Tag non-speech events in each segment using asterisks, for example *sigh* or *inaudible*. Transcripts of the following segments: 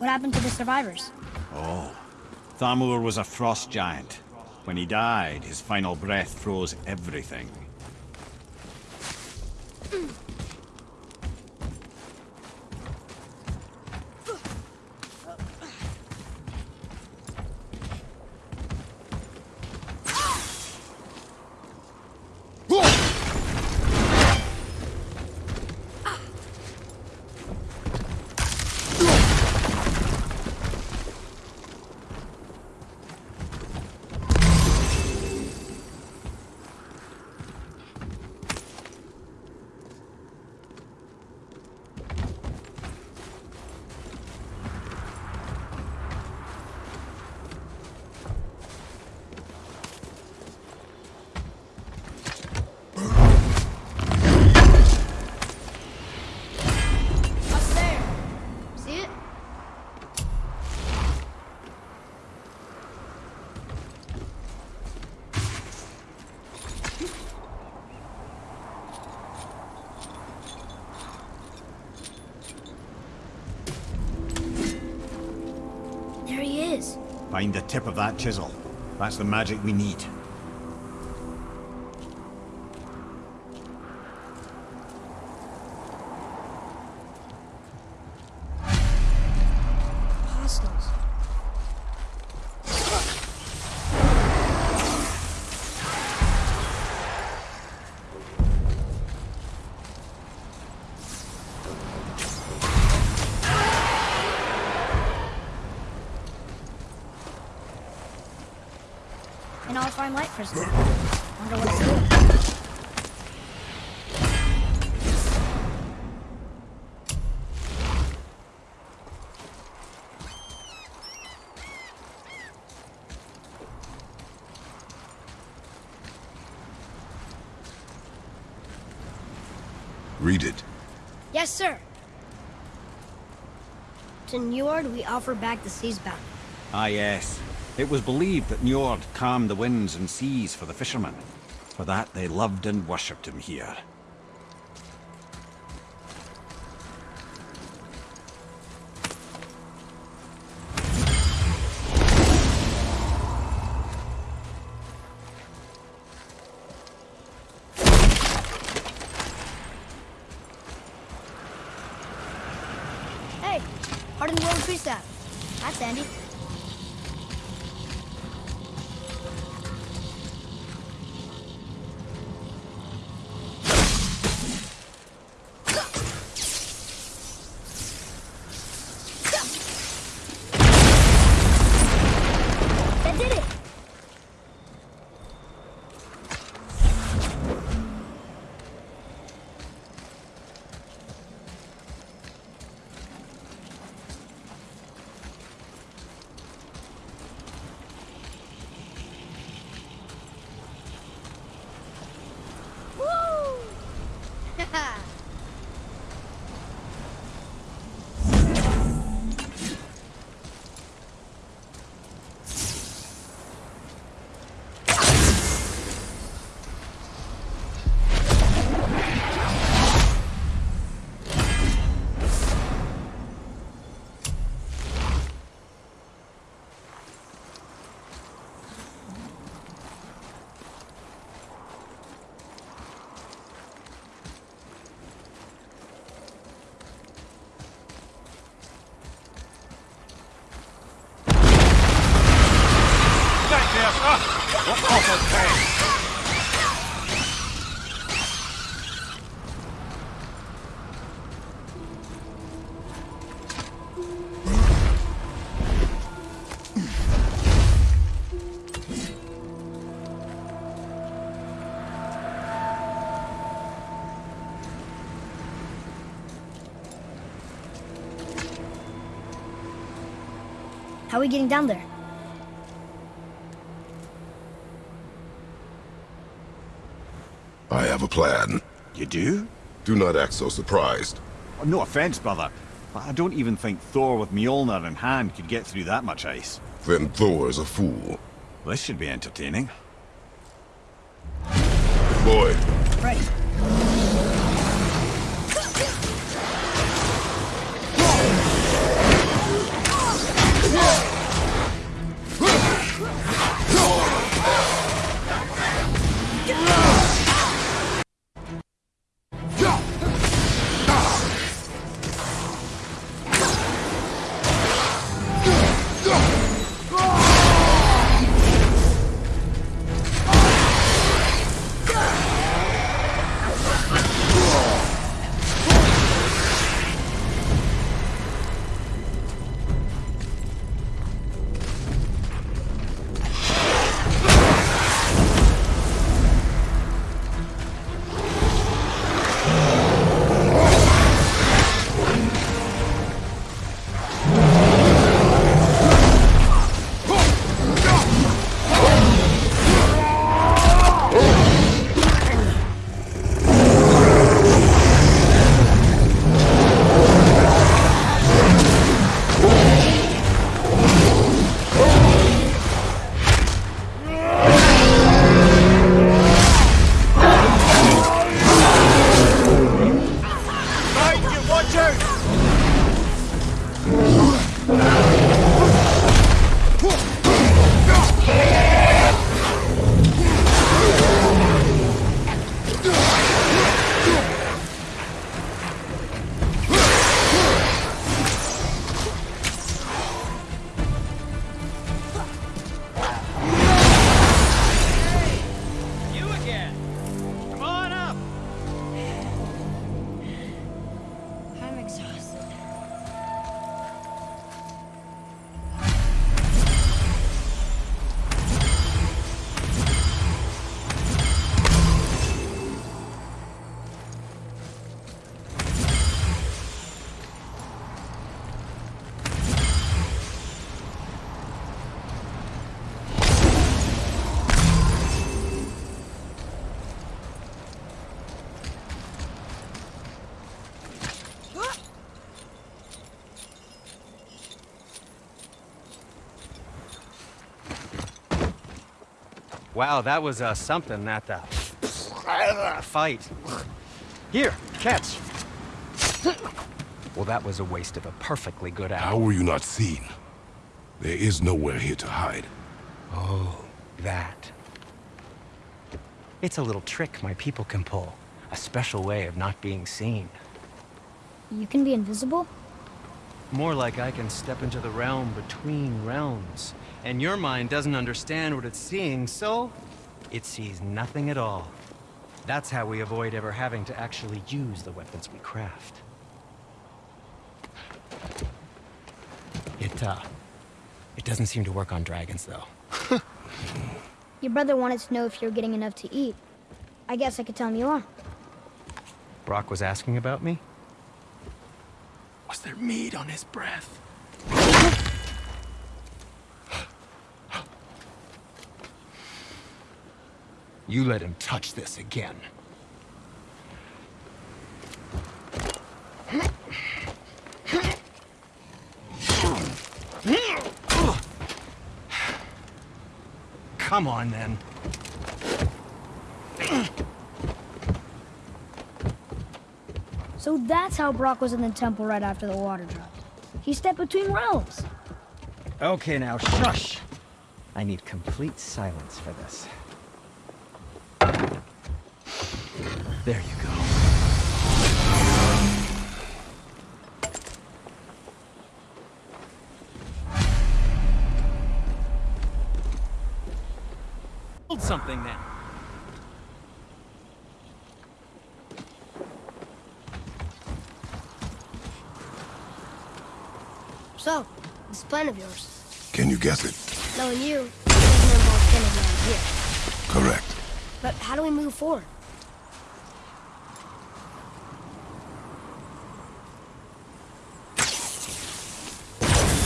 What happened to the survivors? Oh. Thamur was a frost giant. When he died, his final breath froze everything. Hmm. That chisel. That's the magic we need. All-fine light. Wonder what it's doing. Read it. Yes, sir. To Njord, we offer back the sea's bounty. Ah yes. It was believed that Njord calmed the winds and seas for the fishermen. For that they loved and worshipped him here. How are we getting down there? I have a plan. You do? Do not act so surprised. Oh, no offense, brother, but I don't even think Thor with Mjolnir in hand could get through that much ice. Then Thor is a fool. This should be entertaining. Wow, that was uh, something, that uh, fight. Here, catch. Well, that was a waste of a perfectly good How were you not seen? There is nowhere here to hide. Oh, that. It's a little trick my people can pull. A special way of not being seen. You can be invisible? More like I can step into the realm between realms. And your mind doesn't understand what it's seeing, so it sees nothing at all. That's how we avoid ever having to actually use the weapons we craft. It, uh, it doesn't seem to work on dragons, though. *laughs* Your brother wanted to know if you're getting enough to eat. I guess I could tell him you are. Brok was asking about me? Was there meat on his breath? You let him touch this again. Come on, then. So that's how Brok was in the temple right after the water dropped. He stepped between realms. Okay, now shush! I need complete silence for this. There you go. Build something then. So, this plan of yours, Can you guess it? knowing you, it doesn't involve standing around here. Correct. But how do we move forward?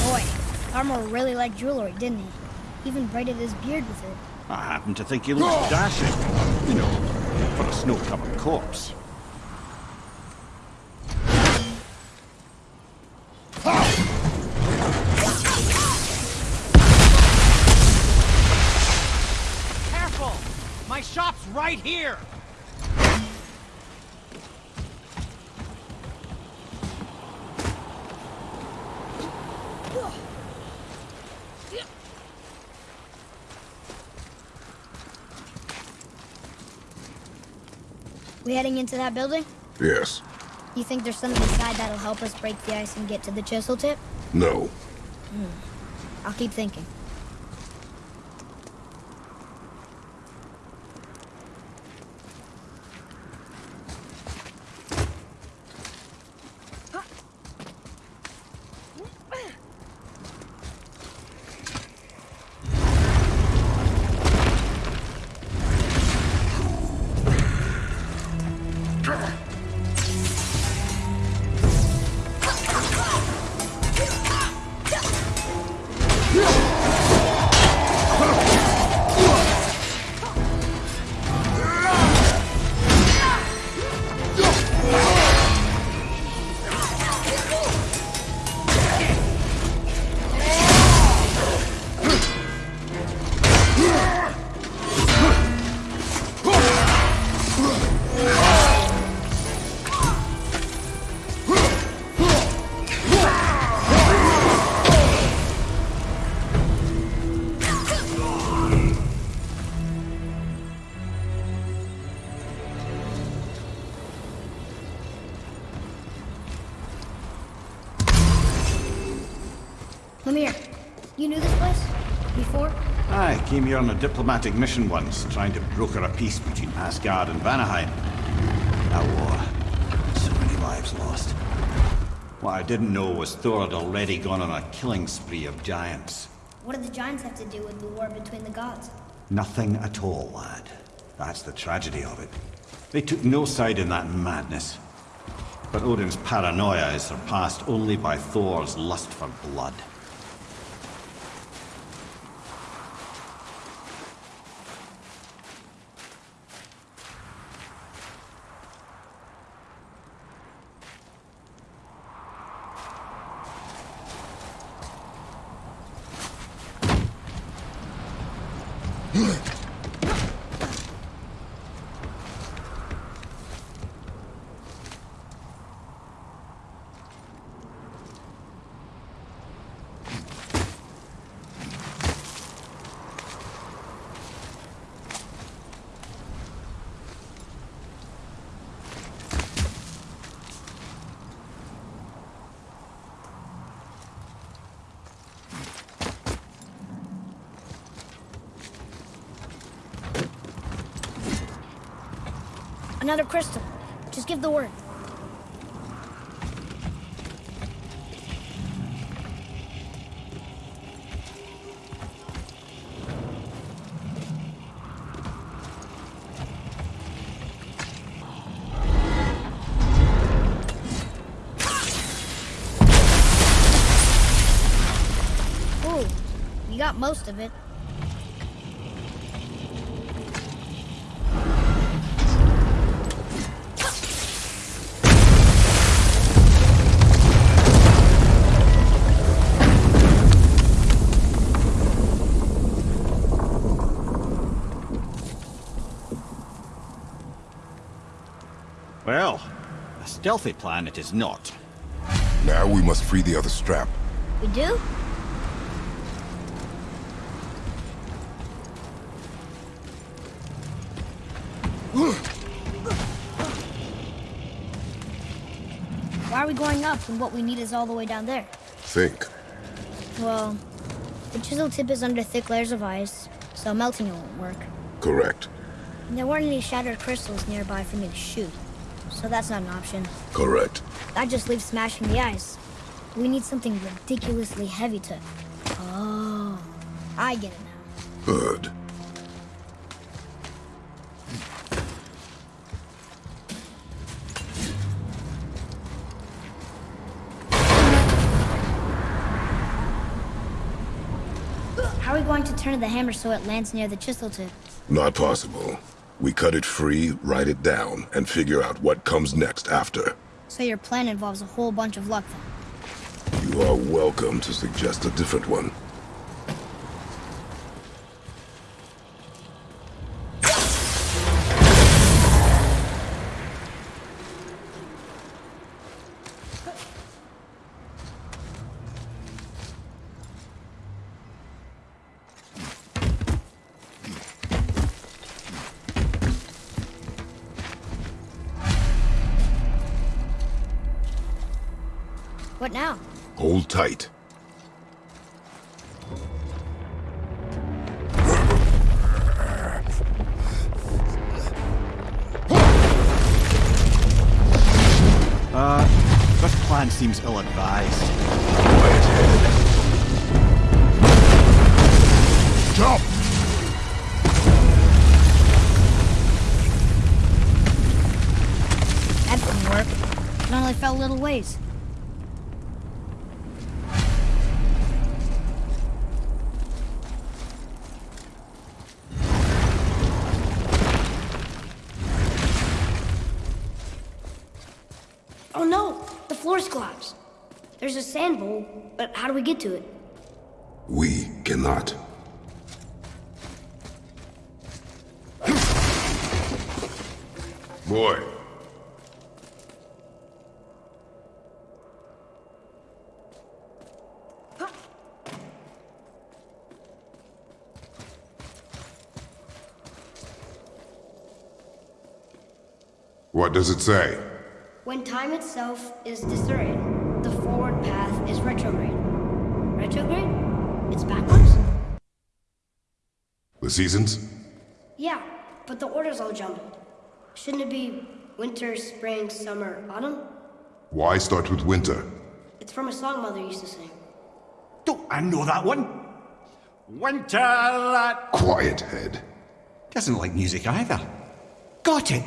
Boy, Armor really liked jewelry, didn't he? Even braided his beard with it. I happen to think he looks dashing. You know, for a snow-covered corpse. Careful! My shop's right here! We heading into that building? Yes. You think there's something inside that'll help us break the ice and get to the chisel tip? No. Hmm. I'll keep thinking. Came here on a diplomatic mission once, trying to broker a peace between Asgard and Vanaheim. That war. So many lives lost. What I didn't know was Thor had already gone on a killing spree of giants. What did the giants have to do with the war between the gods? Nothing at all, lad. That's the tragedy of it. They took no side in that madness. But Odin's paranoia is surpassed only by Thor's lust for blood. Another crystal. Just give the word. A stealthy plan it is not. Now we must free the other strap. We do? Why are we going up when what we need is all the way down there? Think. Well, the chisel tip is under thick layers of ice, so melting it won't work. Correct. There weren't any shattered crystals nearby for me to shoot, so that's not an option. Correct. That just leaves smashing the ice. We need something ridiculously heavy to... Oh, I get it now. Good. How are we going to turn the hammer so it lands near the chisel tip? Not possible. We cut it free, write it down, and figure out what comes next after. So your plan involves a whole bunch of luck then. You are welcome to suggest a different one. Tight. Uh, this plan seems ill-advised. Get to it? We cannot. Boy. What does it say? When time itself is disarrayed, the forward path is retrograde. Retrograde? It's backwards? The seasons? Yeah, but the order's all jumbled. Shouldn't it be winter, spring, summer, autumn? Why start with winter? It's from a song Mother used to sing. Don't I know that one? Winter that Quiet head. doesn't like music either. Got it.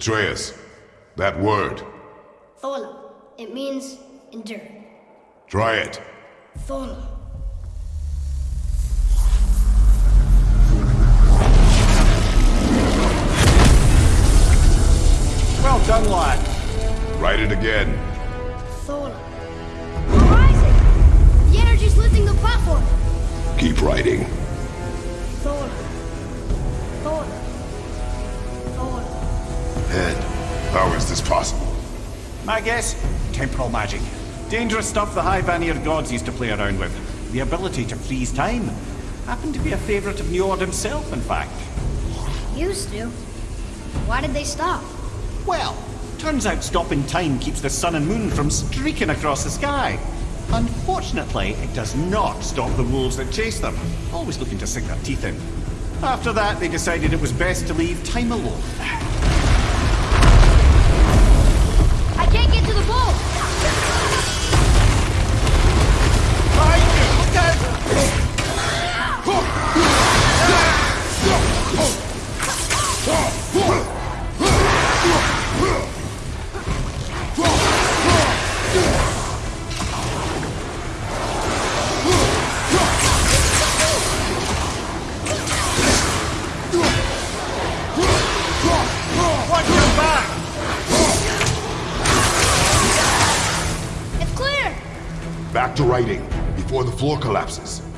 Atreus, that word. Thola. It means endure. Try it. Thola. Well done, lad. Write it again. Thola. We're rising! The energy's lifting the platform! Keep writing. Thola. Thola. Thola. Head, how is this possible? My guess? Temporal magic. Dangerous stuff the High Vanir gods used to play around with. The ability to freeze time. Happened to be a favorite of Njord himself, in fact. Used to. Why did they stop? Well, turns out stopping time keeps the sun and moon from streaking across the sky. Unfortunately, it does not stop the wolves that chase them, always looking to sink their teeth in. After that, they decided it was best to leave time alone. Can't get to the bull! Look! To writing, before the floor collapses.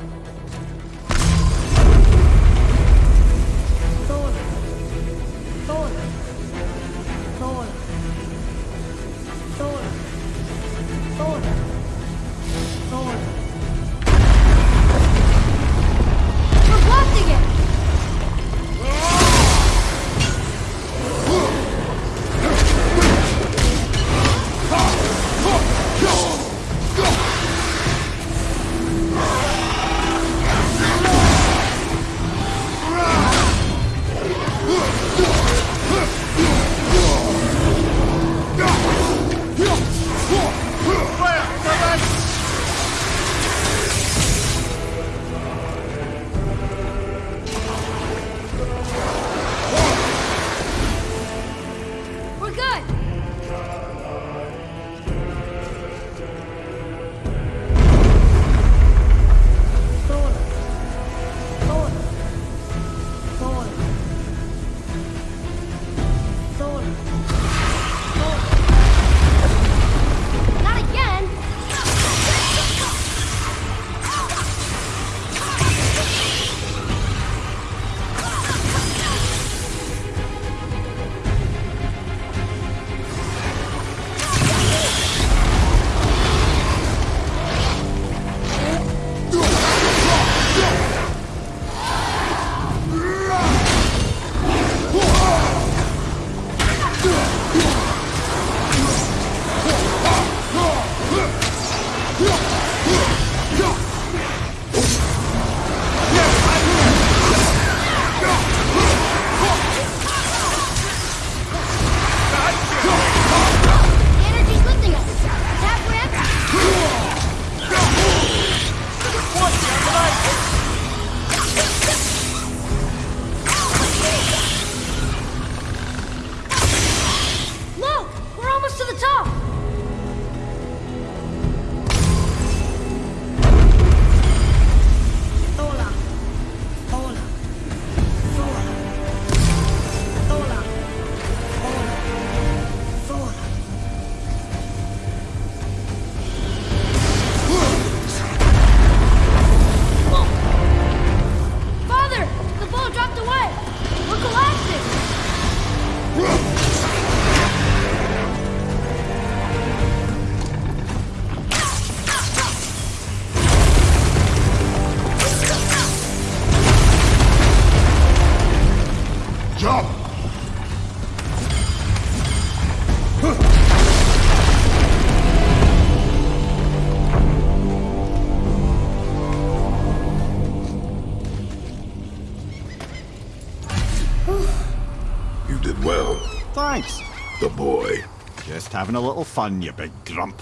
Having a little fun, you big grump.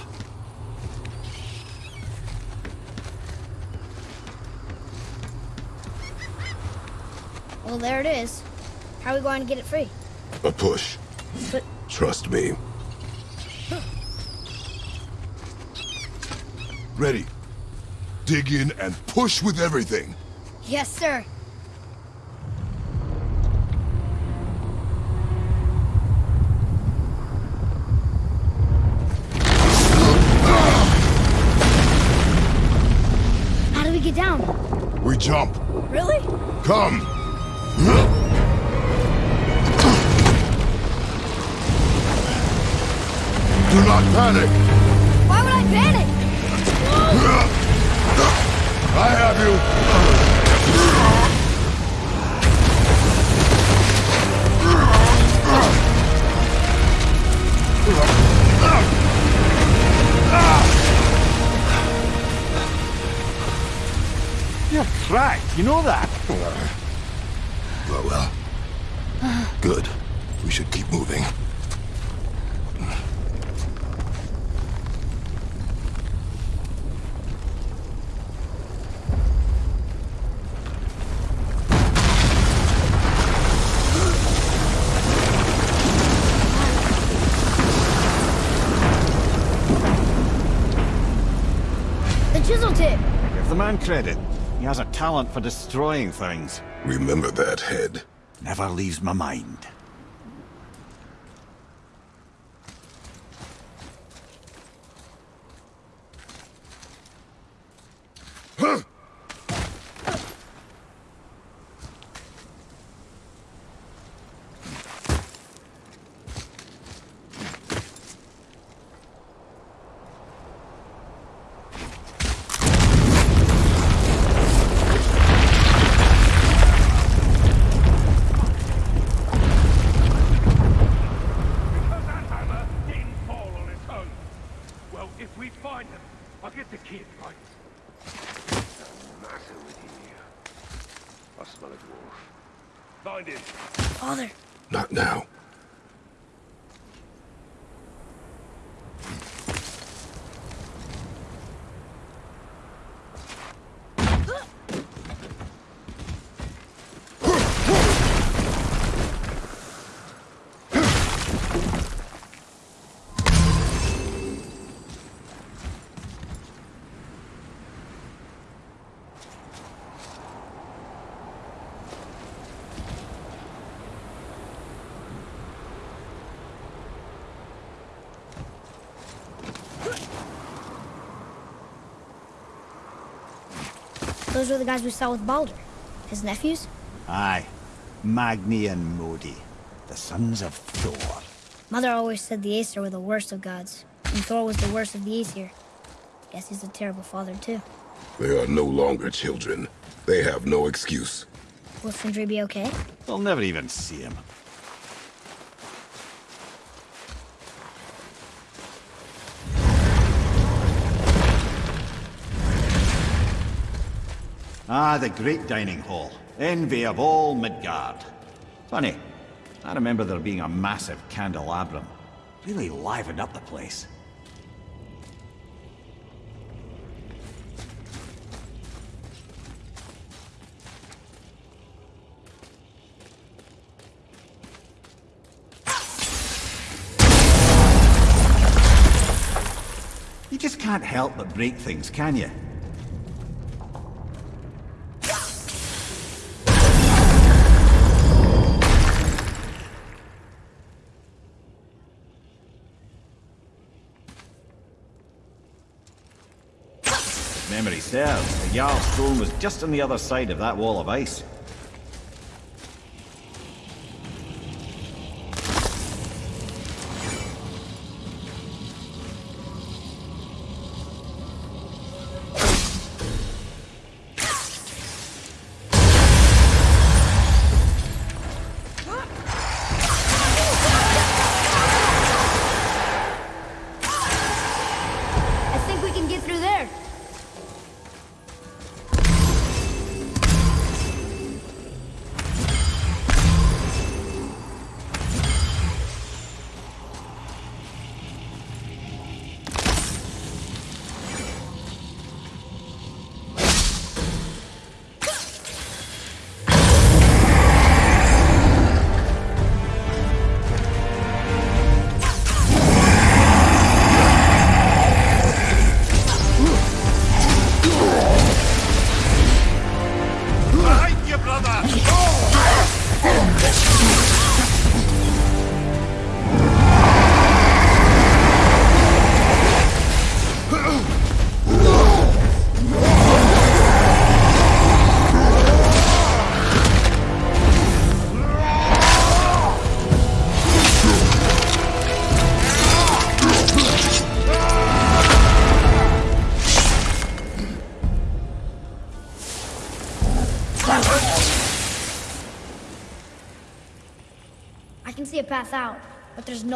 Well, there it is. How are we going to get it free? A push. But Trust me. Ready. Dig in and push with everything. yes, sir. Man credit. He has a talent for destroying things. Remember that head. Never leaves my mind. Because that hammer didn't fall on its own. Well, if we find him, I'll get the kid, right? Massive within here. I smell a dwarf. Find him. Father. Not now. Those were the guys we saw with Baldur. His nephews? Aye. Magni and Modi. The sons of Thor. Mother always said the Aesir were the worst of gods, and Thor was the worst of the Aesir. Guess he's a terrible father, too. They are no longer children. They have no excuse. Will Sindri be okay? They'll never even see him. Ah, the great dining hall. Envy of all Midgard. Funny, I remember there being a massive candelabrum. Really livened up the place. You just can't help but break things, can you? Jarl's throne was just on the other side of that wall of ice.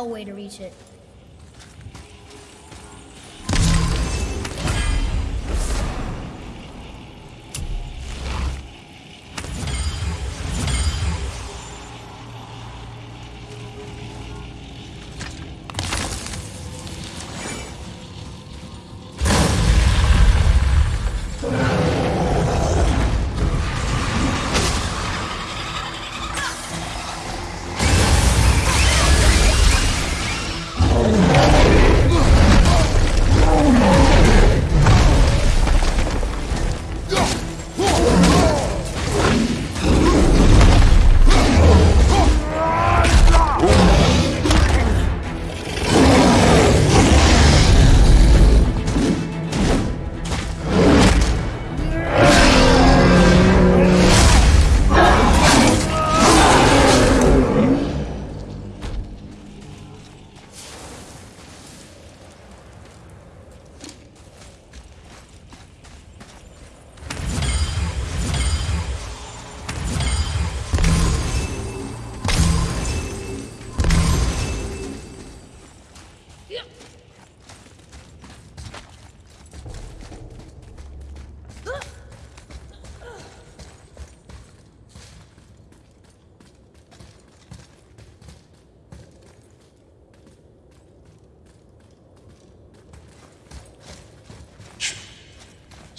Way to reach it.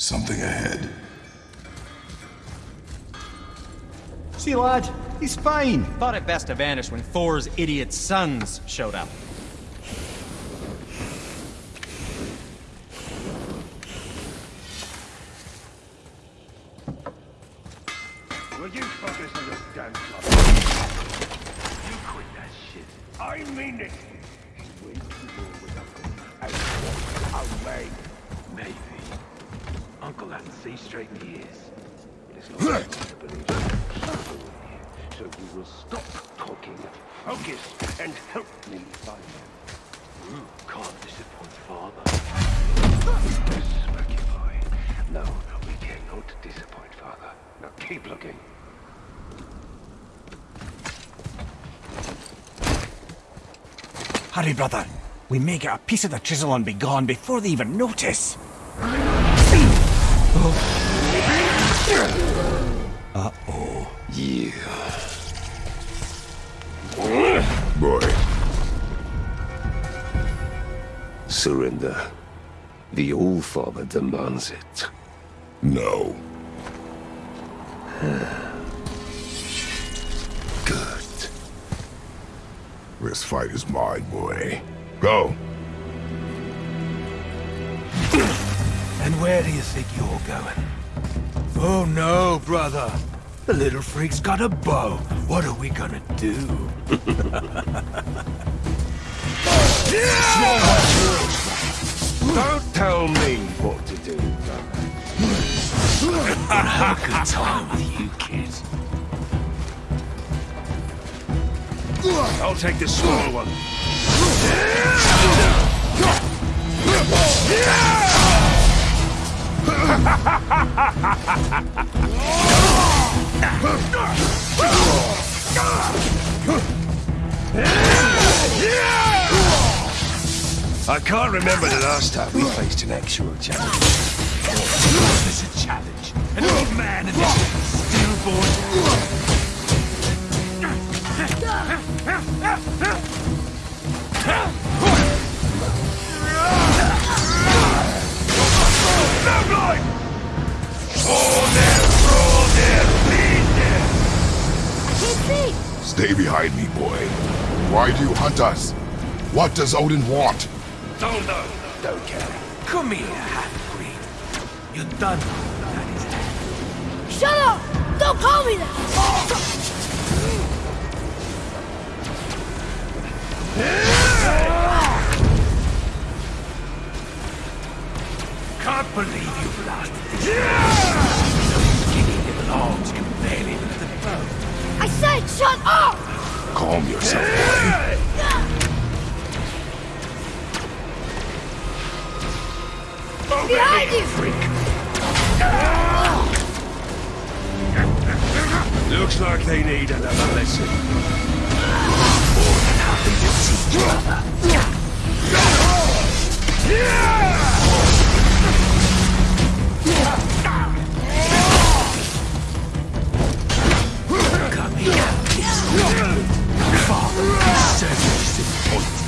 Something ahead. See, lad, he's fine. Thought it best to vanish when Thor's idiot sons showed up. Brother. We may get a piece of the chisel and be gone before they even notice. Uh-oh. Yeah. Boy, Surrender. The All-Father demands it. no. This fight is mine, boy. Go. And where do you think you're going? Oh no, brother. The little freak's got a bow. What are we gonna do? *laughs* Don't tell me what to do, brother. Have a good time I'll take the small one. I can't remember the last time we faced an actual challenge. This is a challenge. An old man and this stillborn... Stay behind me, boy. Why do you hunt us? What does Odin want? Don't know. Don't care. Come here, half-breed. You're done. That is it. Shut up! Don't call me that! Oh, Can't believe you blasted this. Skinny little arms can barely lift the bow. I said shut up! Calm yourself, boy. Behind you! Freak. Looks like they need another lesson. You disappointed.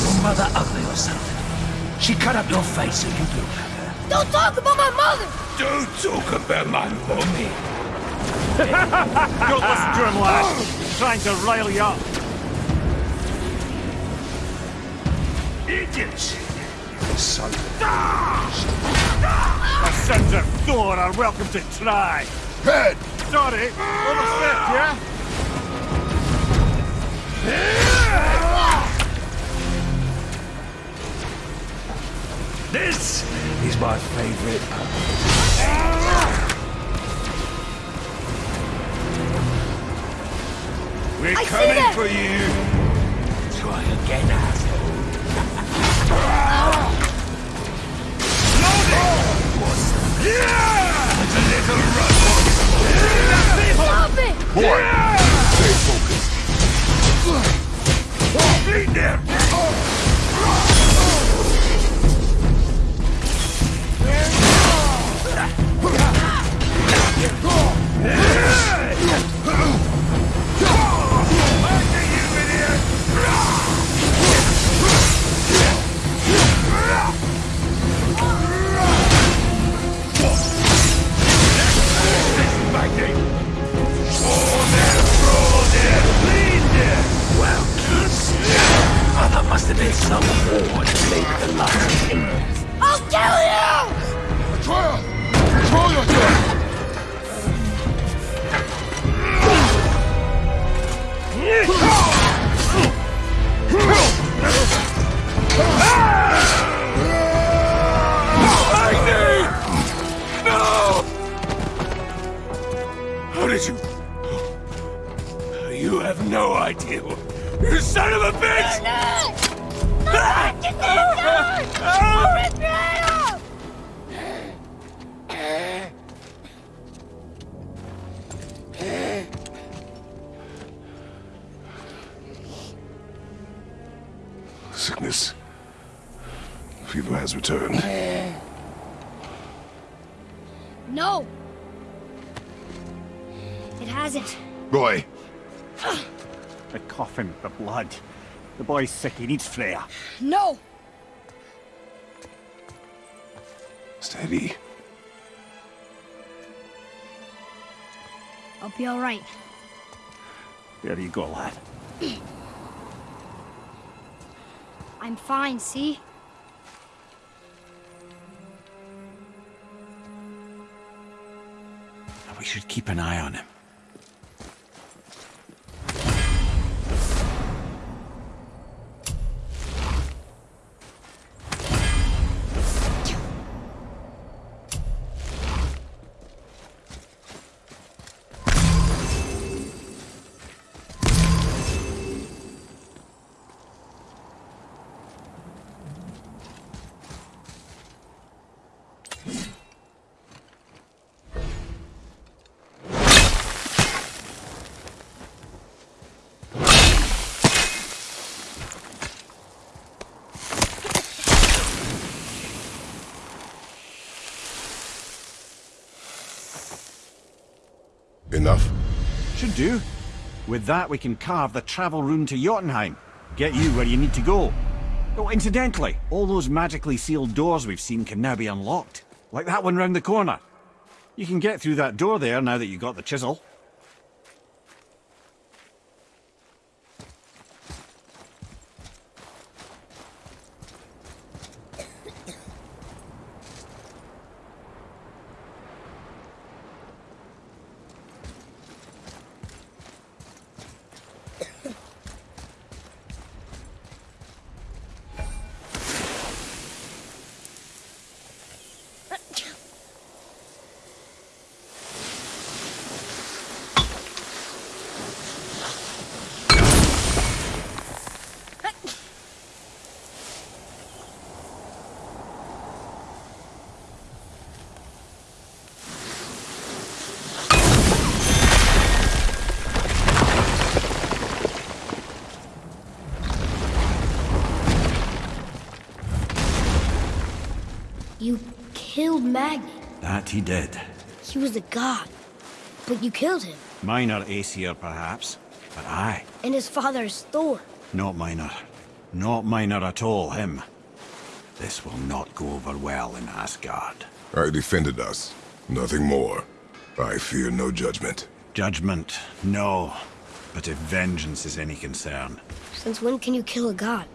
Your mother ugly or something? She cut up your face so you her. Don't talk about my mother! Don't talk about my mommy. Don't listen to him, lad. He's trying to rile you up. Idiots! Son. The sons of Thor are welcome to try. Head! Sorry, overstepped, yeah? This is my favorite. We're I coming for you! Try again, asshole. Yeah! A little run! Stop it! Boy! Stay focused. Beat them! Well, boy's sick, he needs Freya. No! steady. I'll be alright. There you go, lad. *clears throat* I'm fine, see? We should keep an eye on him. Enough? Should do. With that, we can carve the travel rune to Jotunheim. Get you where you need to go. Oh, incidentally, all those magically sealed doors we've seen can now be unlocked. Like that one round the corner. You can get through that door there now that you've got the chisel. Magni. That he did. He was a god. But you killed him. Minor Aesir, perhaps, but I. And his father is Thor. Not minor. Not minor at all, him. This will not go over well in Asgard. I defended us. Nothing more. I fear no judgment. Judgment, no. But if vengeance is any concern, Since when can you kill a god?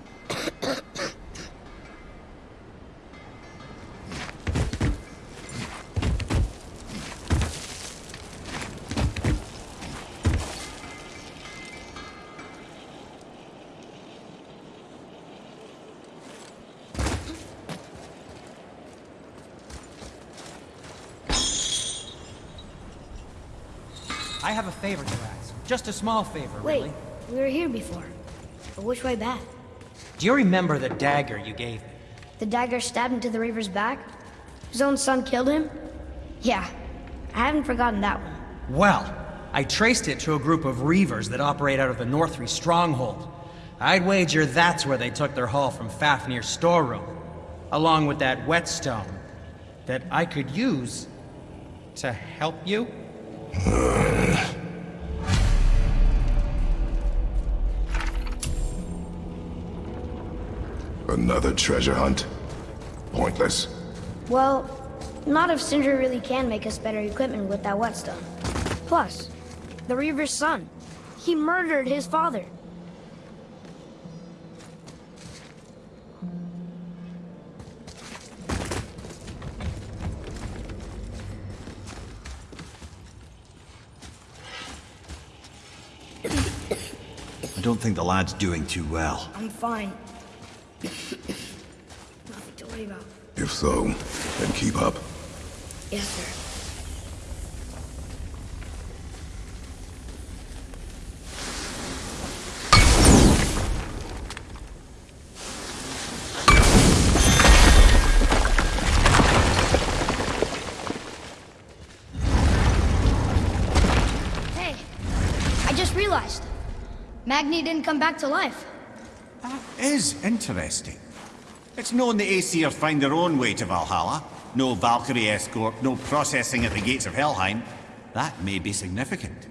Favor to ask. Just a small favor, Wait, really. we were here before. But which way back? Do you remember the dagger you gave me? The dagger stabbed into the Reaver's back? His own son killed him? Yeah, I haven't forgotten that one. Well, I traced it to a group of Reavers that operate out of the Northri stronghold. I'd wager that's where they took their haul from Fafnir's storeroom, along with that whetstone that I could use to help you. *laughs* Another treasure hunt? Pointless. Well, not if Sindri really can make us better equipment with that whetstone. Plus, the Reaver's son. He murdered his father. I don't think the lad's doing too well. I'm fine. Nothing to worry about. If so, then keep up. Yes, sir. Hey, I just realized. Magni didn't come back to life. Is interesting. It's known the Aesir find their own way to Valhalla. No Valkyrie escort, no processing at the gates of Helheim. That may be significant.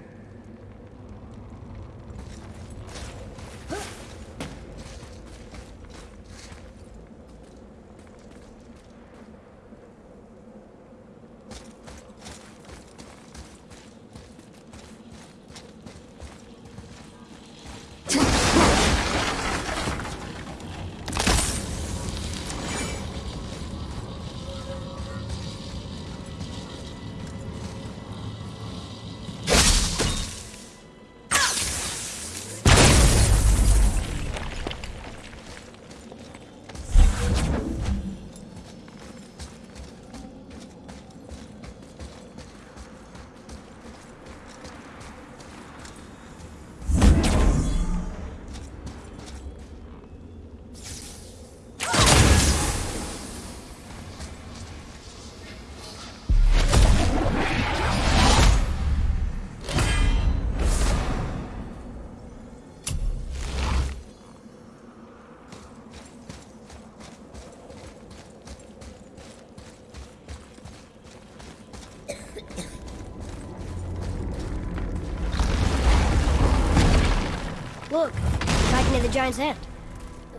Giant's hand.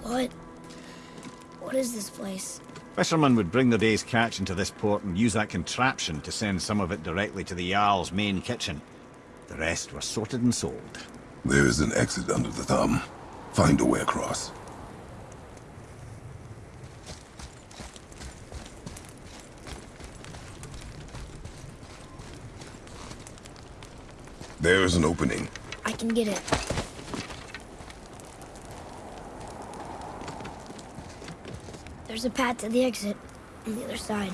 What? What is this place? Fishermen would bring their day's catch into this port and use that contraption to send some of it directly to the Jarl's main kitchen. The rest were sorted and sold. There is an exit under the thumb. Find a way across. There is an opening. I can get it. There's a path to the exit on the other side.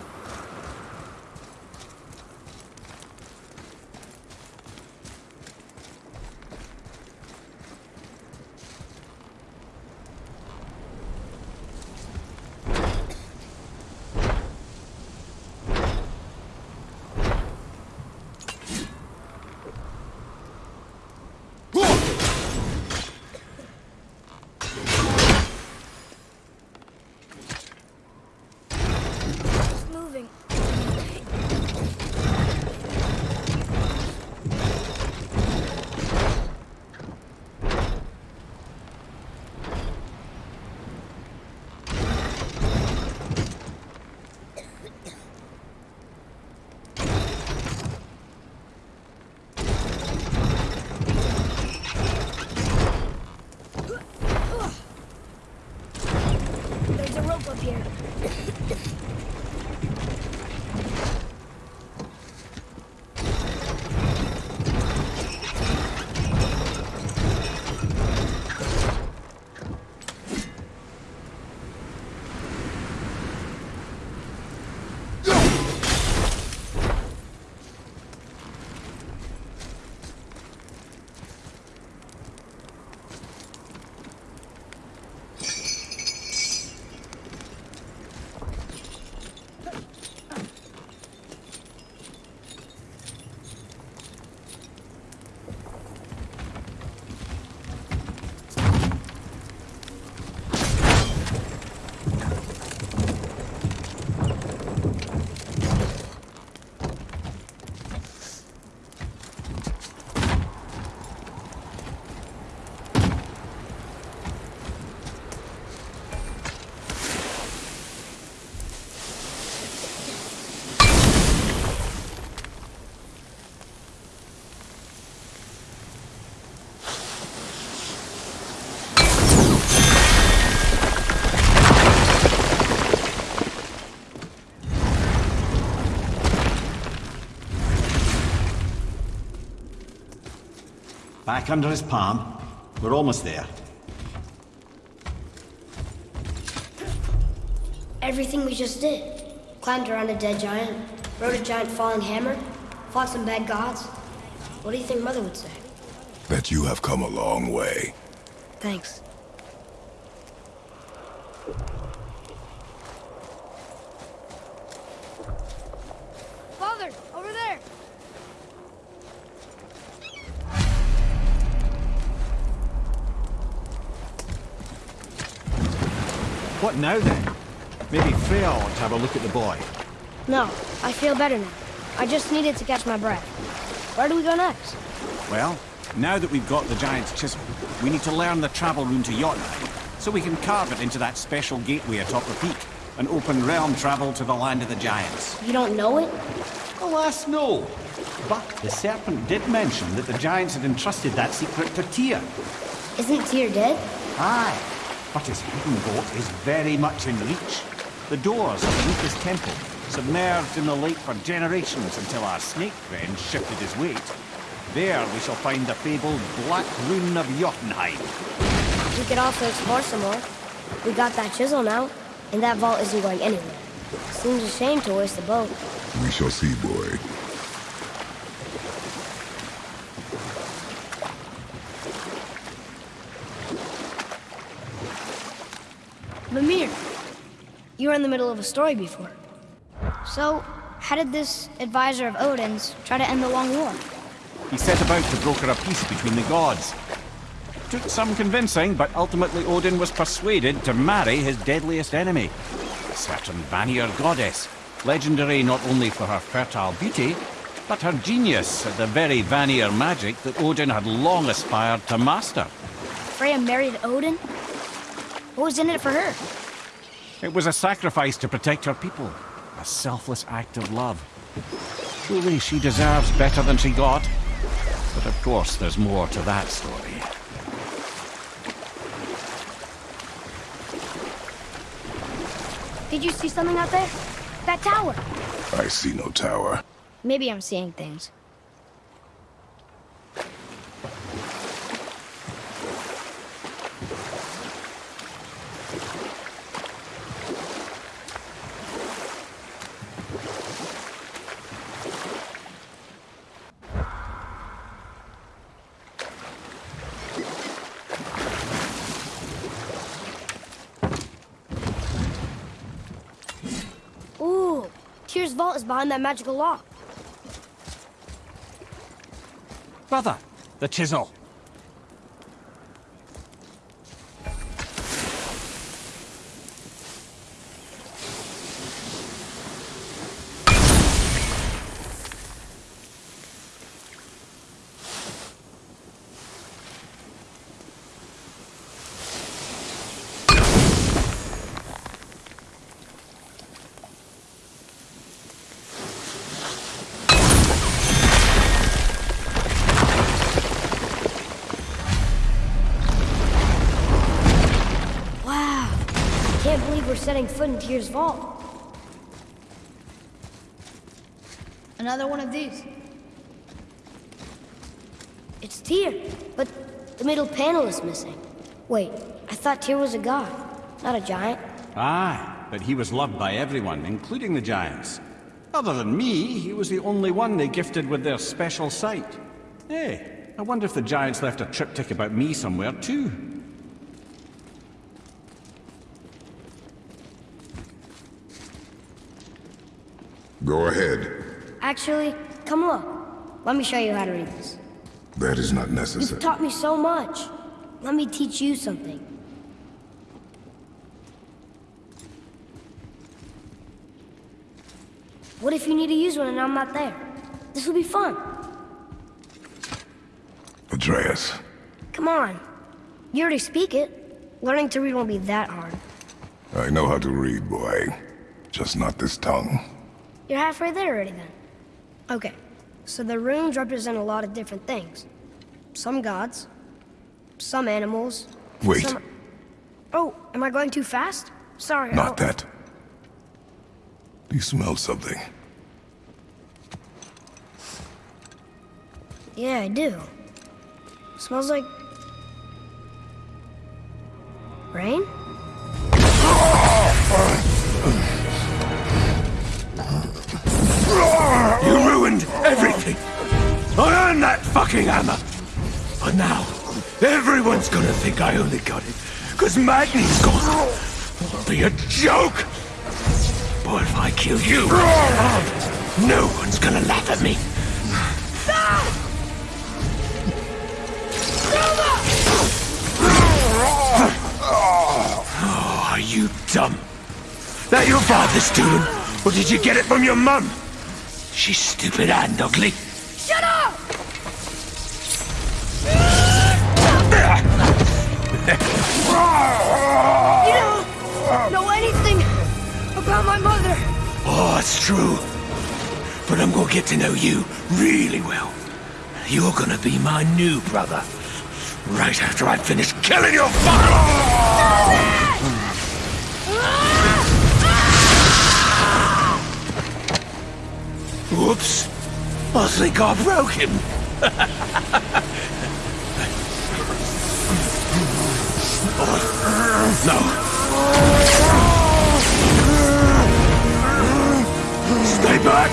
Back under his palm. We're almost there. Everything we just did. Climbed around a dead giant, rode a giant falling hammer, fought some bad gods. What do you think Mother would say? That you have come a long way. Thanks. Now then? Maybe Freya ought to have a look at the boy. No, I feel better now. I just needed to catch my breath. Where do we go next? Well, now that we've got the giant's chisel, we need to learn the travel rune to Jotunheim, so we can carve it into that special gateway atop the peak, and open realm travel to the land of the giants. You don't know it? Alas, no. But the serpent did mention that the giants had entrusted that secret to Tyr. Isn't Tyr dead? Aye, but his hidden vault is very much in reach. The doors underneath his temple, submerged in the lake for generations until our snake friend shifted his weight. There we shall find the fabled Black Rune of Jotunheim. We could also explore some more. We got that chisel now, and that vault isn't going anywhere. Seems a shame to waste the boat. We shall see, boy. You were in the middle of a story before. So, how did this advisor of Odin's try to end the long war? He set about to broker a peace between the gods. It Took some convincing, but ultimately Odin was persuaded to marry his deadliest enemy, a certain Vanir goddess, legendary not only for her fertile beauty, but her genius at the very Vanir magic that Odin had long aspired to master. Freya married Odin? What was in it for her? It was a sacrifice to protect her people, a selfless act of love. Truly, she deserves better than she got. But of course, there's more to that story. Did you see something out there? That tower! I see no tower. Maybe I'm seeing things. Ooh, Tyr's vault is behind that magical lock. Brother, the chisel. Foot vault. Another one of these. It's Tyr, but the middle panel is missing. Wait, I thought Tyr was a god, not a giant. Aye, but he was loved by everyone, including the giants. Other than me, he was the only one they gifted with their special sight. Hey, I wonder if the giants left a triptych about me somewhere, too. Go ahead. Actually, come look. Let me show you how to read this. That is not necessary. You've taught me so much. Let me teach you something. What if you need to use one and I'm not there? This will be fun. Atreus. Come on. You already speak it. Learning to read won't be that hard. I know how to read, boy. Just not this tongue. You're halfway there already then. Okay, so the runes represent a lot of different things. Some gods, some animals. Wait. Some... Oh, am I going too fast? Sorry. Not I'll- that. Do you smell something? Yeah, I do. Smells like... Rain? I earned that fucking hammer! But now, everyone's gonna think I only got it because Magni's gone. Be a joke! But if I kill you, no one's gonna laugh at me. Oh, are you dumb? That your father's doing? Or did you get it from your mum? She's stupid and ugly. My mother. Oh, it's true. But I'm gonna get to know you really well. You're gonna be my new brother. Right after I finish killing your father! Whoops. I think I broke him. Oh, *laughs* no. Stay back!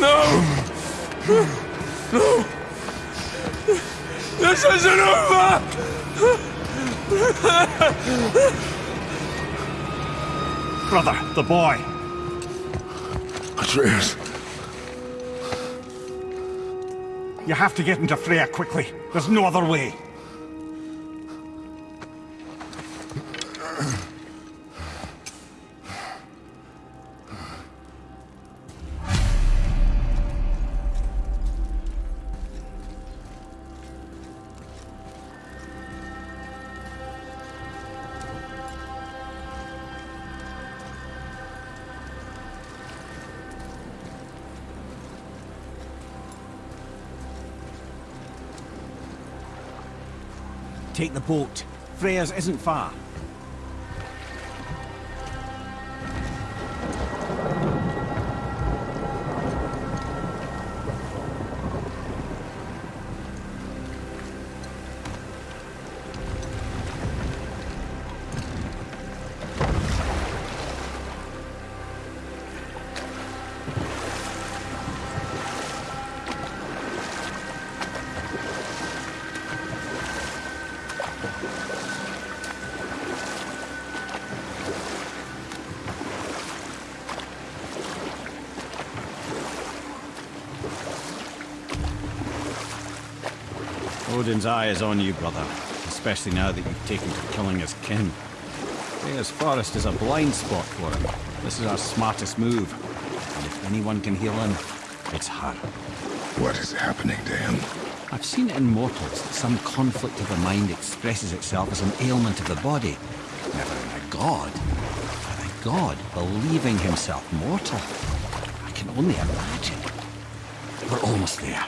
No! No! This isn't over! Brother, the boy. Atreus, You have to get into Freya quickly. There's no other way. Take the boat. Freya's isn't far. Odin's eye is on you, brother. Especially now that you've taken to killing his kin. Freya's forest is a blind spot for him. This is our smartest move. And if anyone can heal him, it's her. what is happening to him? I've seen it in mortals that some conflict of the mind expresses itself as an ailment of the body. Never in a god. But a god believing himself mortal. I can only imagine. We're almost there.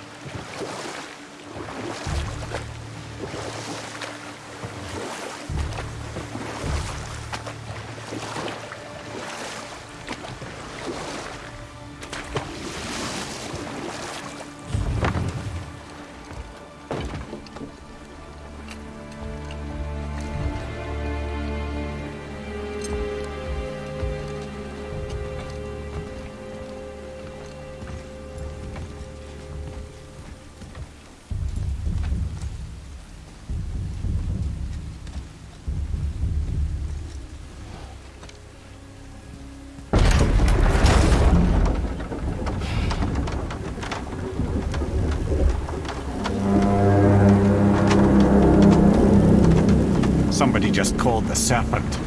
Called the serpent.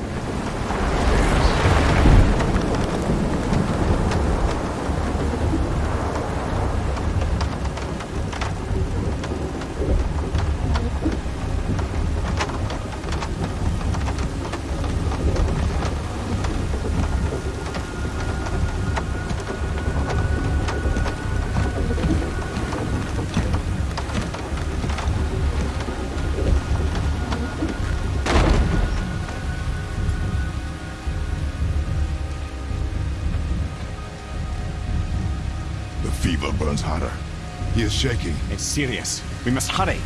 Shaking. It's serious. We must hurry.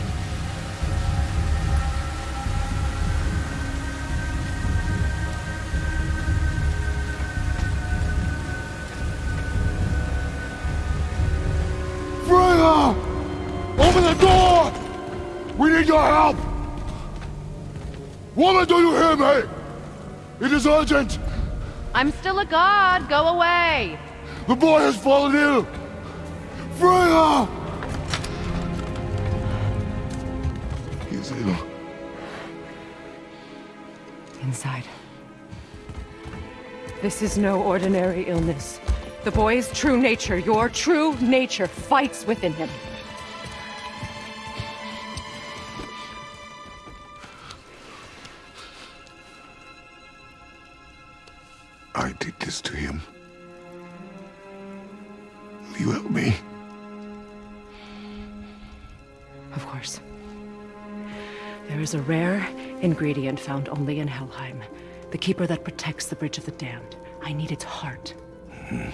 Freya! Open the door! We need your help! Woman, do you hear me? It is urgent! I'm still a god. Go away. The boy has fallen ill! Freya! This is no ordinary illness. The boy's true nature, your true nature, fights within him. Ingredient found only in Helheim. The keeper that protects the Bridge of the Damned. I need its heart. Hmm.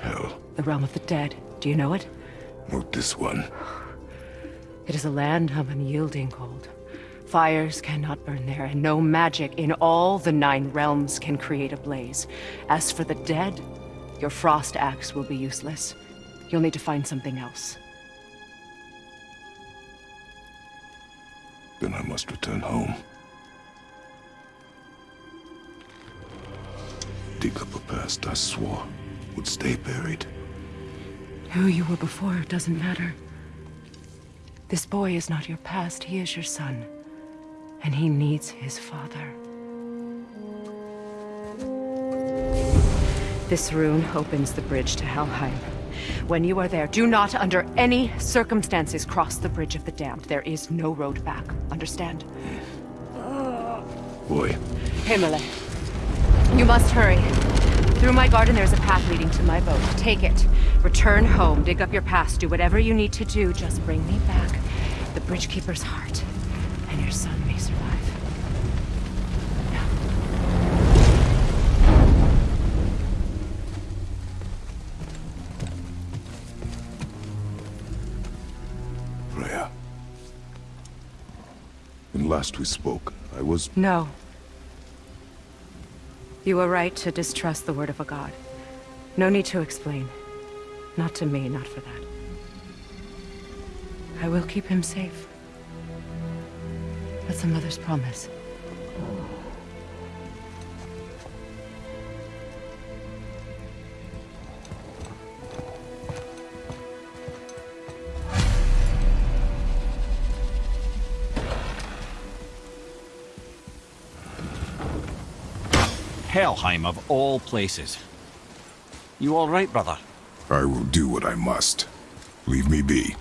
Hell, The realm of the dead. Do you know it? not this one. It is a land of unyielding cold. Fires cannot burn there, and no magic in all the nine realms can create a blaze. As for the dead, your frost axe will be useless. You'll need to find something else. Then I must return home. Dig up a past I swore would stay buried. Who you were before doesn't matter. This boy is not your past, he is your son. And he needs his father. This rune opens the bridge to Helheim. When you are there, do not under any circumstances cross the Bridge of the Damned. There is no road back. Understand? Boy, Himalay. You must hurry. Through my garden, there's a path leading to my boat. Take it. Return home, dig up your past, do whatever you need to do. Just bring me back the Bridgekeeper's heart, and your son may survive. Last we spoke, I was No. You were right to distrust the word of a god. No need to explain. Not to me, not for that. I will keep him safe. That's a mother's promise. Helheim of all places. You all right, brother? I will do what I must. Leave me be.